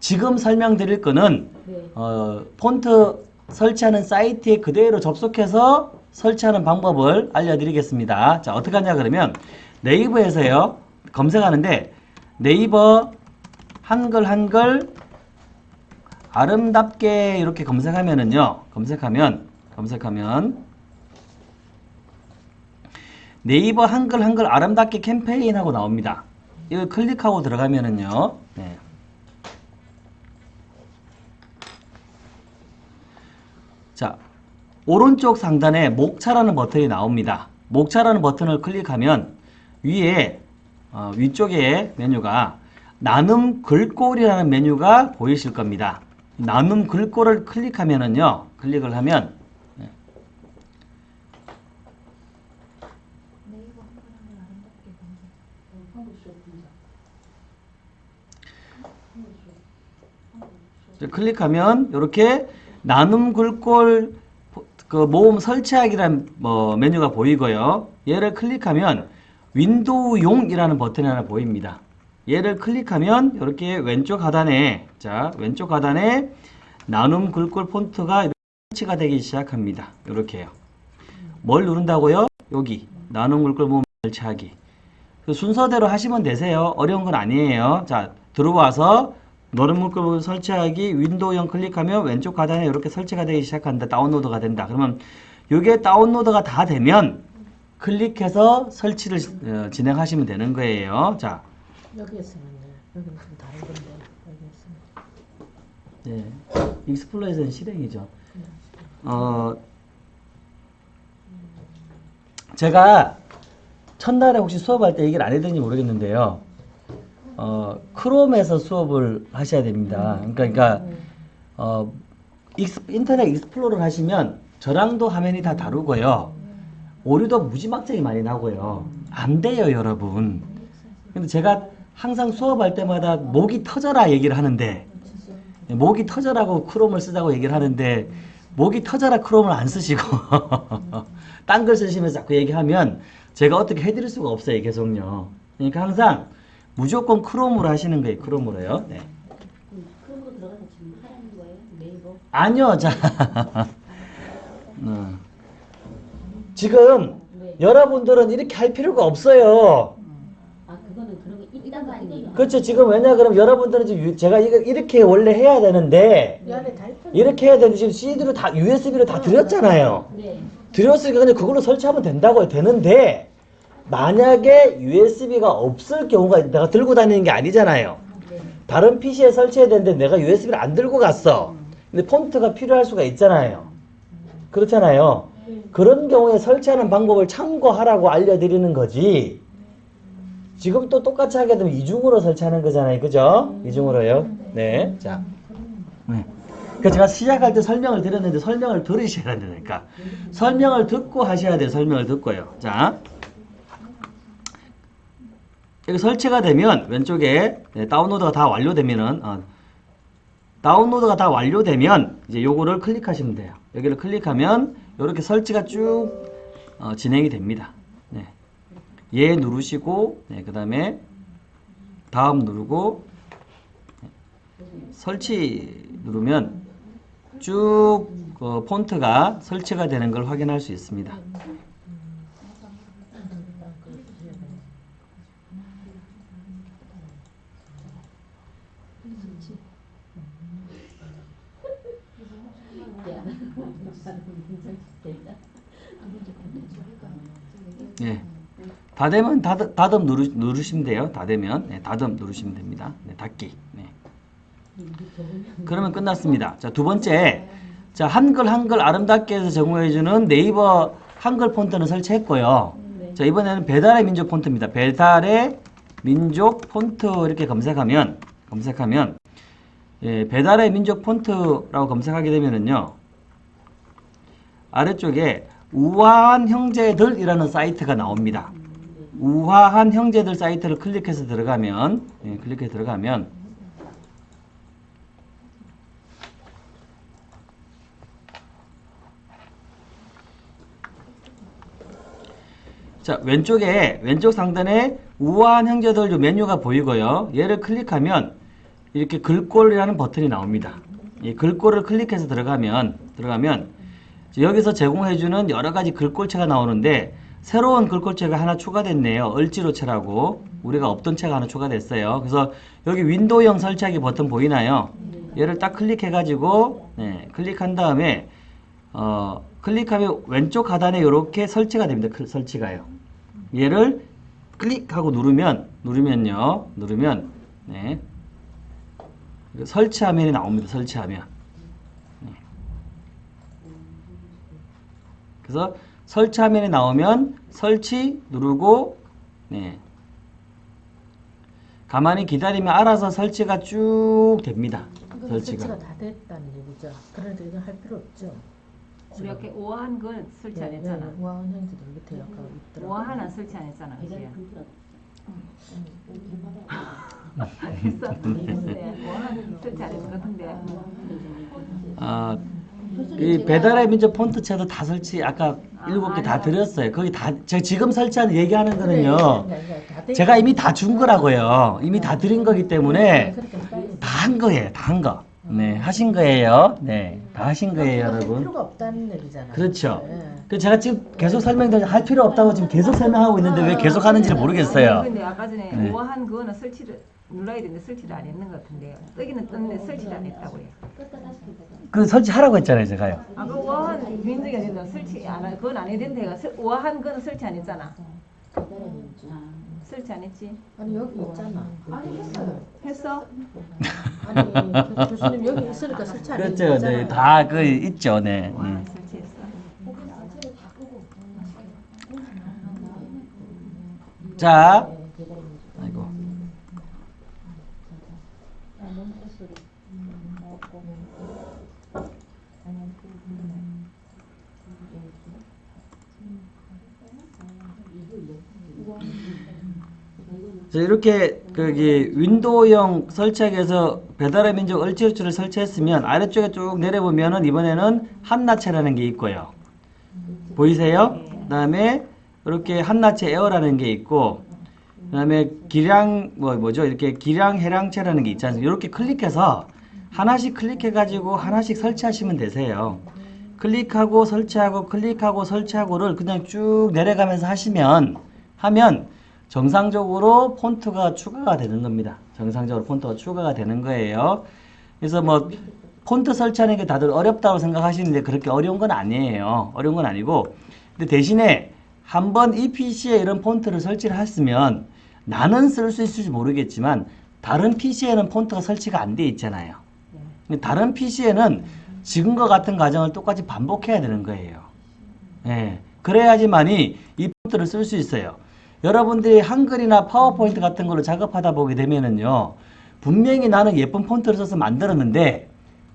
지금 설명드릴 거는 네. 어, 폰트 설치하는 사이트에 그대로 접속해서 설치하는 방법을 알려드리겠습니다. 자 어떻게 하냐 그러면 네이버에서요 검색하는데 네이버 한글 한글 아름답게 이렇게 검색하면은요 검색하면 검색하면 네이버 한글 한글 아름답게 캠페인하고 나옵니다. 이거 클릭하고 들어가면은요. 네. 자, 오른쪽 상단에 목차라는 버튼이 나옵니다. 목차라는 버튼을 클릭하면 위에 어, 위쪽에 메뉴가 나눔 글꼴이라는 메뉴가 보이실 겁니다. 나눔 글꼴을 클릭하면은요. 클릭을 하면 네. 클릭하면 이렇게 나눔 글꼴 그 모음 설치하기란 뭐 메뉴가 보이고요. 얘를 클릭하면 윈도우용이라는 버튼이 하나 보입니다. 얘를 클릭하면 이렇게 왼쪽 하단에 자 왼쪽 하단에 나눔 글꼴 폰트가 설치가 되기 시작합니다. 이렇게요. 뭘 누른다고요? 여기 나눔 글꼴 모음 설치하기. 그 순서대로 하시면 되세요. 어려운 건 아니에요. 자 들어와서 너른 물결 설치하기 윈도우형 클릭하면 왼쪽 하단에 이렇게 설치가 되기 시작한다. 다운로드가 된다. 그러면 이게 다운로드가 다 되면 클릭해서 설치를 어, 진행하시면 되는 거예요. 자, 여기에서는요. 여기는 좀 다른 건데 여기에서는. 네. 익스플로에서는 실행이죠. 어, 제가 첫날에 혹시 수업할 때 얘기를 안 했는지 모르겠는데요. 어, 크롬에서 수업을 하셔야 됩니다. 그러니까, 그러니까 어, 익스, 인터넷 익스플로러를 하시면 저랑도 화면이 다 다르고요. 오류도 무지막지하게 많이 나고요. 안 돼요, 여러분. 근데 제가 항상 수업할 때마다 목이 터져라 얘기를 하는데 네, 목이 터져라고 크롬을 쓰자고 얘기를 하는데 목이 터져라 크롬을 안 쓰시고 딴 걸 쓰시면서 자꾸 얘기하면 제가 어떻게 해드릴 수가 없어요 계속요 그러니까 항상 무조건 크롬으로 하시는 거예요 크롬으로요 네. 크롬으로 들어가서 지금 하라는 거예요? 네이버? 아니요 자 어. 지금 네. 여러분들은 이렇게 할 필요가 없어요 아 그거는 그런 거 있단 거 아니에요? 그렇죠 지금 왜냐 그럼 여러분들은 지금 유- 제가 이거 이렇게 원래 해야 되는데 있던. 이렇게 해야 되는데 지금 CD로 다 USB로 다 드렸잖아요 네. 드렸으니까 그냥 그걸로 설치하면 된다고요. 되는데 만약에 USB가 없을 경우가 내가 들고 다니는 게 아니잖아요. 네. 다른 PC에 설치해야 되는데 내가 USB를 안 들고 갔어. 근데 폰트가 필요할 수가 있잖아요. 그렇잖아요. 그런 경우에 설치하는 방법을 참고하라고 알려드리는 거지. 지금 또 똑같이 하게 되면 이중으로 설치하는 거잖아요. 그죠? 이중으로요. 네. 자. 네. 그 제가 시작할 때 설명을 드렸는데 설명을 들으셔야 된다니까. 설명을 듣고 하셔야 돼요. 설명을 듣고요. 자. 여기 설치가 되면 왼쪽에 네, 다운로드가 다 완료되면은 어, 다운로드가 다 완료되면 이제 요거를 클릭하시면 돼요. 여기를 클릭하면 이렇게 설치가 쭉 어, 진행이 됩니다. 네. 얘 누르시고 네, 그 다음에 다음 누르고 네, 설치 누르면 쭉 어, 폰트가 설치가 되는 걸 확인할 수 있습니다. 예. 다 되면 다듬, 다듬 누르, 누르 시면 돼요. 다 되면 네, 다듬 누르시면 됩니다. 네, 닫기. 네. 그러면 끝났습니다. 자, 두 번째. 자, 한글 한글 아름답게 해서 제공해주는 네이버 한글 폰트는 설치했고요. 자, 이번에는 배달의 민족 폰트입니다. 배달의 민족 폰트 이렇게 검색하면, 검색하면, 예, 배달의 민족 폰트라고 검색하게 되면은요, 아래쪽에 우아한 형제들이라는 사이트가 나옵니다. 우아한 형제들 사이트를 클릭해서 들어가면, 예, 클릭해서 들어가면, 자, 왼쪽에, 왼쪽 상단에 우아한 형제들 요 메뉴가 보이고요. 얘를 클릭하면, 이렇게 글꼴이라는 버튼이 나옵니다. 이 글꼴을 클릭해서 들어가면 들어가면 여기서 제공해주는 여러 가지 글꼴체가 나오는데 새로운 글꼴체가 하나 추가됐네요. 을지로체라고 우리가 없던 체가 하나 추가됐어요. 그래서 여기 윈도우형 설치하기 버튼 보이나요? 얘를 딱 클릭해가지고 네, 클릭한 다음에 어, 클릭하면 왼쪽 하단에 이렇게 설치가 됩니다. 클- 설치가요. 얘를 클릭하고 누르면 누르면요. 누르면 네. 설치 화면이 나옵니다. 설치 화면. 그래서 설치 화면이 나오면 설치 누르고 네. 가만히 기다리면 알아서 설치가 쭉 됩니다. 설치가. 설치가 다 됐다는 얘기죠. 그런데 이건 할 필요 없죠. 우리 이렇게 우아한 건 설치 안 네, 했잖아. 네, 우아한 형제들 밑에 약간 있더라고요. 우아한은 설치 안 했잖아. 그지? 설치 안 했을 것 같은데. 아, 이 배달의 민족 폰트체도 다 설치 아까 일곱 개다 드렸어요. 거기 다 제가 지금 설치하는 얘기하는 거는요. 제가 이미 다 준 거라고요. 이미 다 드린 거기 때문에 다 한 거예요. 다 한 거. 네, 하신 거예요. 네, 다 하신 거예요, 할 여러분. 필요가 없다는 얘기잖아요. 그렇죠. 네. 그 제가 지금 계속 설명드려 할 필요 없다고 지금 계속 설명하고 있는데 왜 계속 하는지를 모르겠어요. 근데 아까 전에 네. 우아한 그거는 설치를 눌러야 되는데 설치를 안 했는 것 같은데요. 뜨기는 떴는데 설치를 안 했다고요. 그 설치하라고 했잖아요, 제가요. 아, 그 우아한 민족이 아니라 설치 안 하, 그건 안 해야 된다. 설- 우아한 거는 설치 안 했잖아. 배달의 민족. 설치 안 했지? 아니 여기 있잖아. 했어? 아니 그 교수님 여기 있으니까 설치 안 그렇죠, 했잖아요. 네, 다 그 있죠, 네. 우아한 네. 설치했어. 자, 네, 배달의 민족. 아이고. 아, 너무 헛 소리. 그, 음, 자, 이렇게 거기 윈도우형 설치하기 위해서 배달의 민족 얼지우추를 설치했으면 아래쪽에 쭉 내려보면은 이번에는 한나체라는 게 있고요. 보이세요? 그 다음에 이렇게 한나체 에어라는 게 있고 그 다음에 기량 뭐 뭐죠? 이렇게 기량 해량체라는 게 있지 않습니까? 이렇게 클릭해서 하나씩 클릭해 가지고 하나씩 설치하시면 되세요. 클릭하고 설치하고 클릭하고 설치하고를 그냥 쭉 내려가면서 하시면 하면 정상적으로 폰트가 추가가 되는 겁니다. 정상적으로 폰트가 추가가 되는 거예요. 그래서 뭐 폰트 설치하는 게 다들 어렵다고 생각하시는데 그렇게 어려운 건 아니에요. 어려운 건 아니고 근데 대신에 한번 이 PC에 이런 폰트를 설치를 했으면 나는 쓸 수 있을지 모르겠지만 다른 PC에는 폰트가 설치가 안 돼 있잖아요. 근데 다른 PC에는 지금과 같은 과정을 똑같이 반복해야 되는 거예요. 예. 그래야지만이 이 폰트를 쓸 수 있어요. 여러분들이 한글이나 파워포인트 같은 걸로 작업하다 보게 되면은요. 분명히 나는 예쁜 폰트를 써서 만들었는데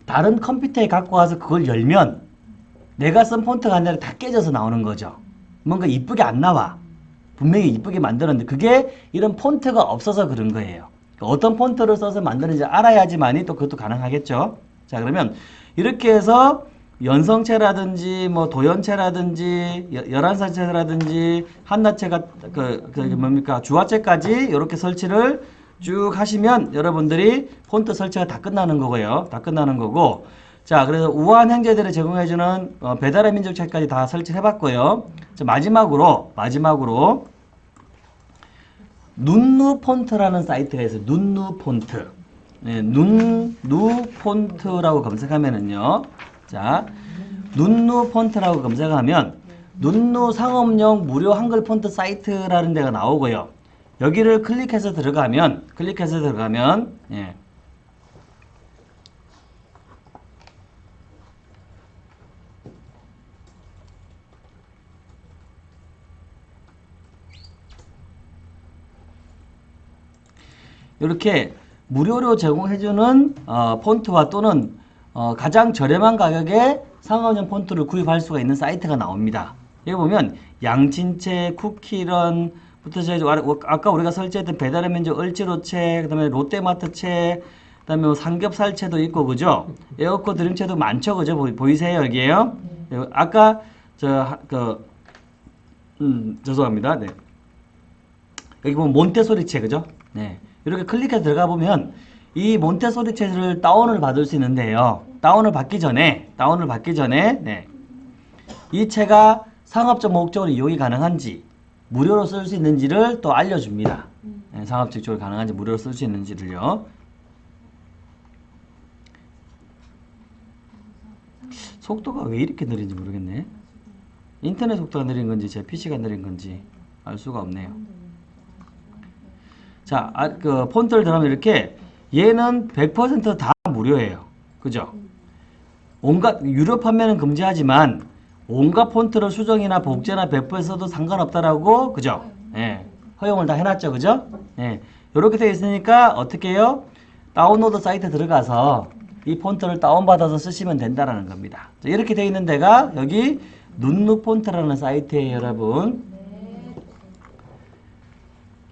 다른 컴퓨터에 갖고 와서 그걸 열면 내가 쓴 폰트가 아니라 다 깨져서 나오는 거죠. 뭔가 이쁘게 안 나와. 분명히 이쁘게 만들었는데 그게 이런 폰트가 없어서 그런 거예요. 그러니까 어떤 폰트를 써서 만드는지 알아야지만이 또 그것도 가능하겠죠. 자 그러면 이렇게 해서 연성체라든지 뭐 도연체라든지 여- 열한사체라든지 한나체가 그, 그 뭡니까 주화체까지 이렇게 설치를 쭉 하시면 여러분들이 폰트 설치가 다 끝나는 거고요. 다 끝나는 거고 자 그래서 우아한 형제들을 제공해주는 어, 배달의 민족체까지 다 설치해봤고요. 자 마지막으로 마지막으로 눈누 폰트라는 사이트가 있어요. 눈누 폰트. 네, 눈누 폰트라고 검색하면은요. 자, 눈누 폰트라고 검색하면 눈누 상업용 무료 한글 폰트 사이트라는 데가 나오고요. 여기를 클릭해서 들어가면 클릭해서 들어가면 예. 이렇게 무료로 제공해주는 어, 폰트와 또는 어, 가장 저렴한 가격에 상업용 폰트를 구입할 수가 있는 사이트가 나옵니다. 여기 보면 양진채, 쿠키런 부터 저희 아까 우리가 설치했던 배달의 민족 을지로채, 그 다음에 롯데마트채, 그 다음에 뭐 삼겹살채도 있고 그죠? 에어컨 드림채도 많죠, 그죠? 보이, 보이세요 여기에요? 예, 아까 저 그 음, 죄송합니다. 네. 여기 보면 몬테소리채 그죠? 네. 이렇게 클릭해서 들어가 보면 이 몬테소리 책을 다운을 받을 수 있는데요. 다운을 받기 전에 다운을 받기 전에 네. 이 책가 상업적 목적으로 이용이 가능한지 무료로 쓸 수 있는지를 또 알려줍니다. 네, 상업적 목적으로 가능한지 무료로 쓸 수 있는지를요. 속도가 왜 이렇게 느린지 모르겠네. 인터넷 속도가 느린 건지 제 PC가 느린 건지 알 수가 없네요. 자, 아, 그 폰트를 들어가면 이렇게 얘는 100%다 무료예요. 그죠? 온갖 유료 판매는 금지하지만 온갖 폰트를 수정이나 복제나 배포해서도 상관없다라고 그죠? 예. 허용을 다 해놨죠. 그죠? 예. 이렇게 되어 있으니까 어떻게 해요? 다운로드 사이트 들어가서 이 폰트를 다운받아서 쓰시면 된다라는 겁니다. 자, 이렇게 되어 있는 데가 여기 눈누 폰트라는 사이트예요, 여러분.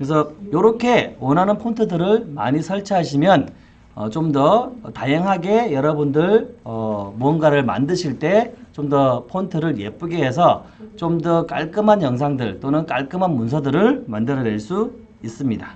그래서 이렇게 원하는 폰트들을 많이 설치하시면 어, 좀 더 다양하게 여러분들 어, 무언가를 만드실 때 좀 더 폰트를 예쁘게 해서 좀 더 깔끔한 영상들 또는 깔끔한 문서들을 만들어낼 수 있습니다.